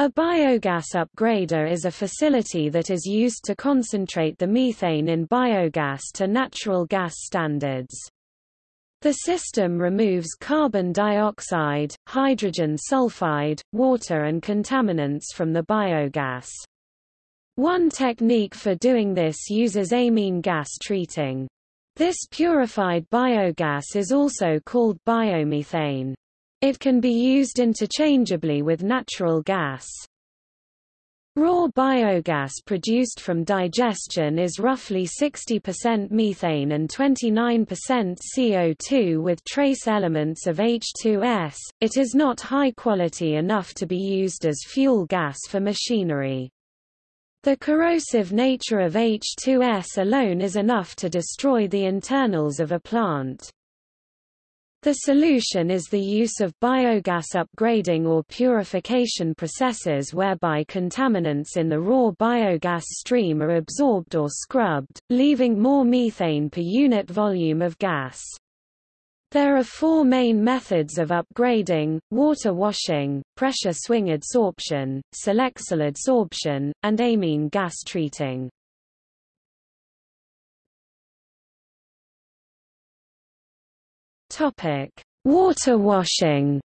A biogas upgrader is a facility that is used to concentrate the methane in biogas to natural gas standards. The system removes carbon dioxide, hydrogen sulfide, water and contaminants from the biogas. One technique for doing this uses amine gas treating. This purified biogas is also called biomethane. It can be used interchangeably with natural gas. Raw biogas produced from digestion is roughly 60% methane and 29% CO2 with trace elements of H2S. It is not high quality enough to be used as fuel gas for machinery. The corrosive nature of H2S alone is enough to destroy the internals of a plant. The solution is the use of biogas upgrading or purification processes whereby contaminants in the raw biogas stream are absorbed or scrubbed, leaving more methane per unit volume of gas. There are four main methods of upgrading, water washing, pressure swing adsorption, Selexol adsorption, and amine gas treating. Topic: Water washing.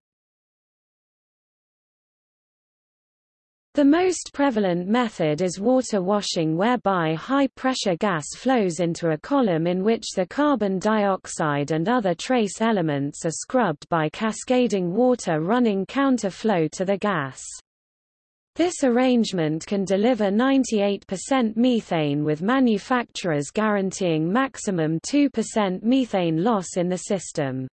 The most prevalent method is water washing whereby high-pressure gas flows into a column in which the carbon dioxide and other trace elements are scrubbed by cascading water running counter-flow to the gas. This arrangement can deliver 98% methane with manufacturers guaranteeing maximum 2% methane loss in the system.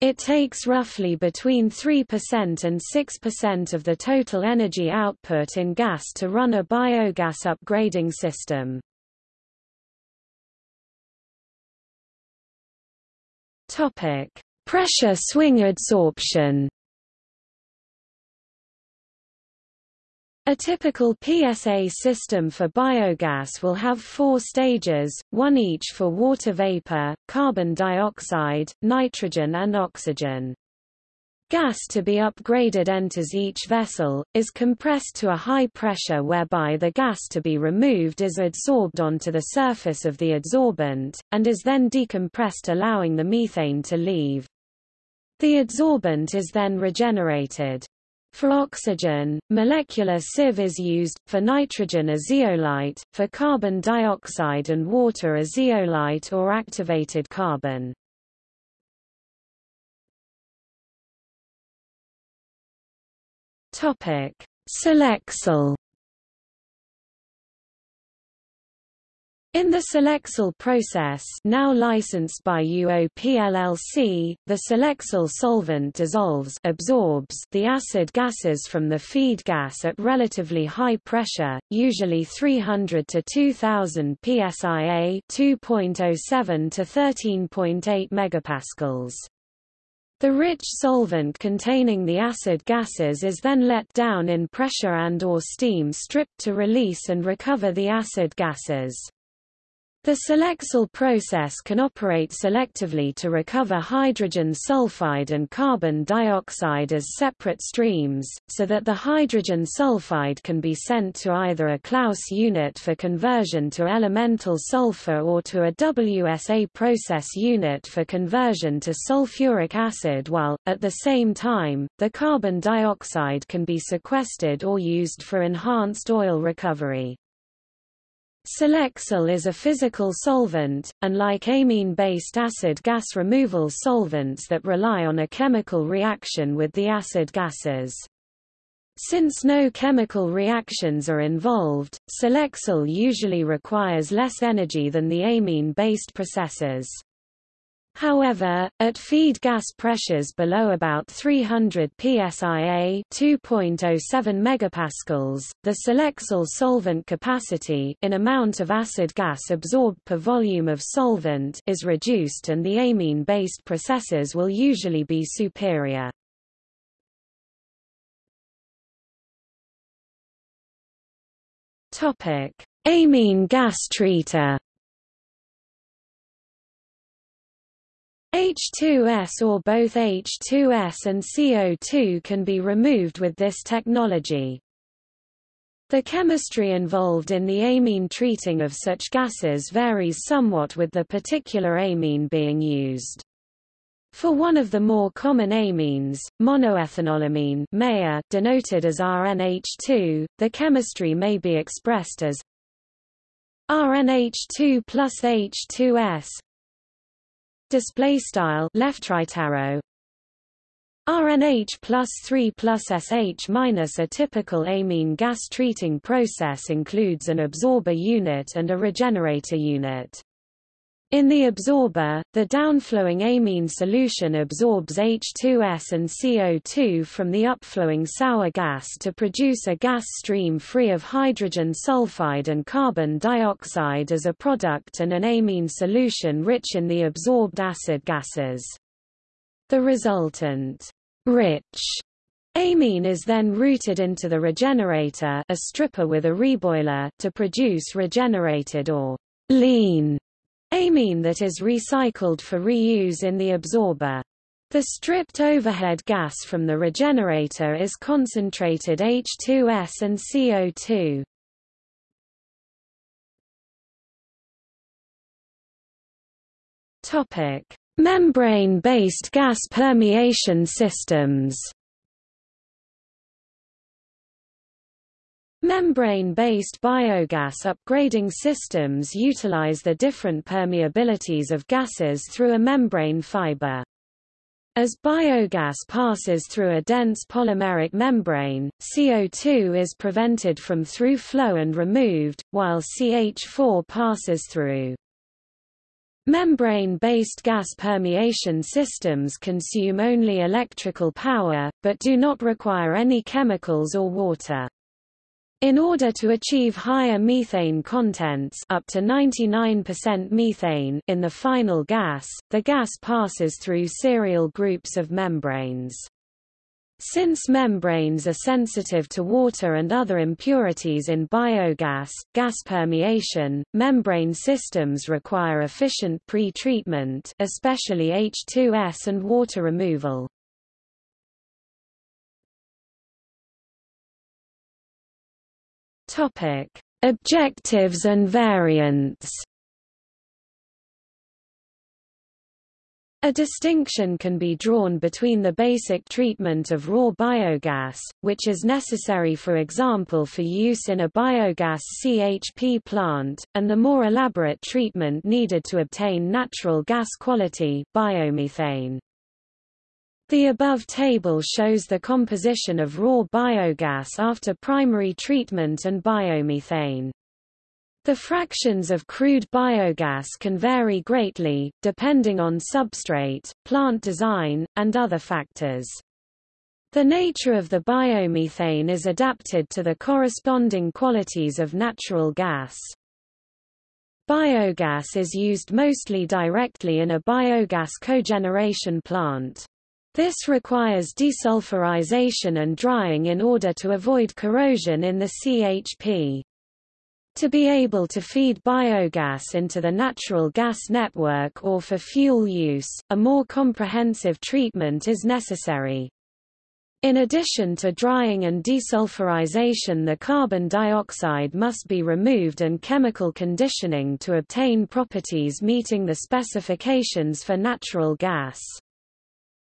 It takes roughly between 3% and 6% of the total energy output in gas to run a biogas upgrading system. Pressure swing adsorption. A typical PSA system for biogas will have four stages, one each for water vapor, carbon dioxide, nitrogen and oxygen. Gas to be upgraded enters each vessel, is compressed to a high pressure whereby the gas to be removed is adsorbed onto the surface of the adsorbent, and is then decompressed allowing the methane to leave. The adsorbent is then regenerated. For oxygen, molecular sieve is used, for nitrogen a zeolite, for carbon dioxide and water a zeolite or activated carbon. Selexol In the Selexol process now licensed by UOP LLC, the Selexol solvent dissolves absorbs the acid gases from the feed gas at relatively high pressure, usually 300 to 2000 psia 2.07 to 13.8 megapascals. The rich solvent containing the acid gases is then let down in pressure and or steam stripped to release and recover the acid gases. The Selexol process can operate selectively to recover hydrogen sulfide and carbon dioxide as separate streams, so that the hydrogen sulfide can be sent to either a Claus unit for conversion to elemental sulfur or to a WSA process unit for conversion to sulfuric acid while, at the same time, the carbon dioxide can be sequestered or used for enhanced oil recovery. Selexol is a physical solvent, unlike amine-based acid gas removal solvents that rely on a chemical reaction with the acid gases. Since no chemical reactions are involved, Selexol usually requires less energy than the amine-based processes. However, at feed gas pressures below about 300 psia 2.07 megapascals, the Selexol solvent capacity in amount of acid gas absorbed per volume of solvent is reduced and the amine-based processes will usually be superior. Amine gas treater H2S or both H2S and CO2 can be removed with this technology. The chemistry involved in the amine treating of such gases varies somewhat with the particular amine being used. For one of the more common amines, monoethanolamine denoted as RNH2, the chemistry may be expressed as RNH2 plus H2S display style left right arrow RNH plus 3 plus SH minus A typical amine gas treating process includes an absorber unit and a regenerator unit. In the absorber, the downflowing amine solution absorbs H2S and CO2 from the upflowing sour gas to produce a gas stream free of hydrogen sulfide and carbon dioxide as a product and an amine solution rich in the absorbed acid gases. The resultant rich amine is then routed into the regenerator a stripper with a reboiler to produce regenerated or lean amine that is recycled for reuse in the absorber. The stripped overhead gas from the regenerator is concentrated H2S and CO2. Topic: Membrane-based gas permeation systems. Membrane-based biogas upgrading systems utilize the different permeabilities of gases through a membrane fiber. As biogas passes through a dense polymeric membrane, CO2 is prevented from through flow and removed, while CH4 passes through. Membrane-based gas permeation systems consume only electrical power, but do not require any chemicals or water. In order to achieve higher methane contents up to 99% methane in the final gas, the gas passes through serial groups of membranes. Since membranes are sensitive to water and other impurities in biogas, gas permeation, membrane systems require efficient pre-treatment especially H2S and water removal. Topic: Objectives and variants. A distinction can be drawn between the basic treatment of raw biogas, which is necessary for example for use in a biogas CHP plant, and the more elaborate treatment needed to obtain natural gas quality biomethane. The above table shows the composition of raw biogas after primary treatment and biomethane. The fractions of crude biogas can vary greatly, depending on substrate, plant design, and other factors. The nature of the biomethane is adapted to the corresponding qualities of natural gas. Biogas is used mostly directly in a biogas cogeneration plant. This requires desulfurization and drying in order to avoid corrosion in the CHP. To be able to feed biogas into the natural gas network or for fuel use, a more comprehensive treatment is necessary. In addition to drying and desulfurization the carbon dioxide must be removed and chemical conditioning to obtain properties meeting the specifications for natural gas.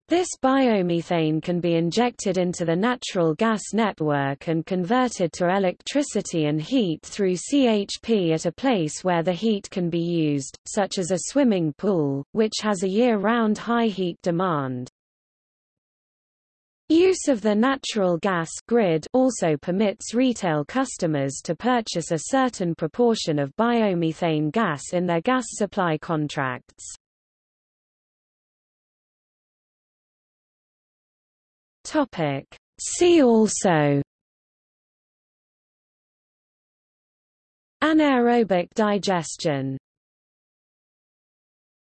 This biomethane can be injected into the natural gas network and converted to electricity and heat through CHP at a place where the heat can be used, such as a swimming pool, which has a year-round high heat demand. Use of the natural gas grid also permits retail customers to purchase a certain proportion of biomethane gas in their gas supply contracts. Topic. See also Anaerobic digestion